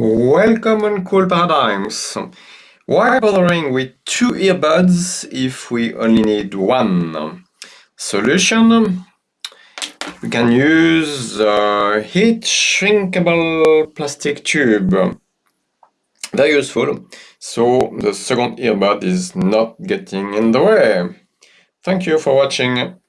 Welcome on Cool Paradigms. Why bothering with two earbuds if we only need one? Solution. We can use a heat shrinkable plastic tube. Very useful. So the second earbud is not getting in the way. Thank you for watching.